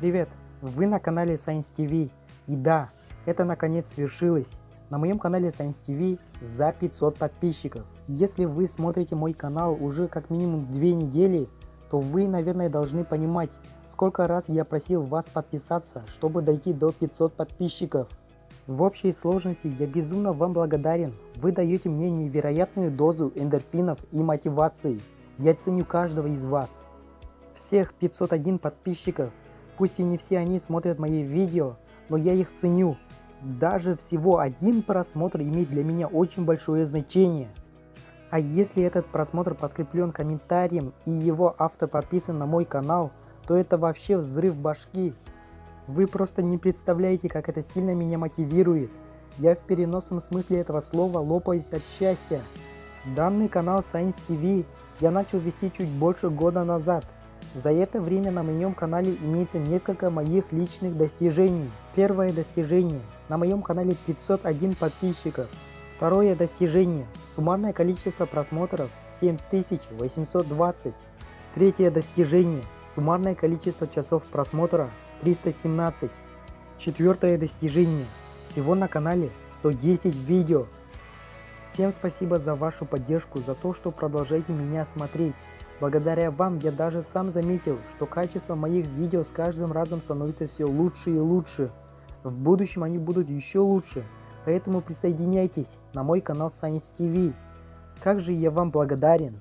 Привет! Вы на канале Science TV. И да, это наконец свершилось. На моем канале Science TV за 500 подписчиков. Если вы смотрите мой канал уже как минимум две недели, то вы, наверное, должны понимать, сколько раз я просил вас подписаться, чтобы дойти до 500 подписчиков. В общей сложности я безумно вам благодарен. Вы даете мне невероятную дозу эндорфинов и мотивации. Я ценю каждого из вас. Всех 501 подписчиков Пусть и не все они смотрят мои видео, но я их ценю. Даже всего один просмотр имеет для меня очень большое значение. А если этот просмотр подкреплен комментарием и его автор подписан на мой канал, то это вообще взрыв башки. Вы просто не представляете, как это сильно меня мотивирует. Я в переносном смысле этого слова лопаюсь от счастья. Данный канал Science TV я начал вести чуть больше года назад. За это время на моем канале имеется несколько моих личных достижений. Первое достижение. На моем канале 501 подписчиков. Второе достижение. Суммарное количество просмотров 7820. Третье достижение. Суммарное количество часов просмотра 317. Четвертое достижение. Всего на канале 110 видео. Всем спасибо за вашу поддержку, за то, что продолжаете меня смотреть. Благодаря вам я даже сам заметил, что качество моих видео с каждым разом становится все лучше и лучше. В будущем они будут еще лучше, поэтому присоединяйтесь на мой канал Science TV. Как же я вам благодарен.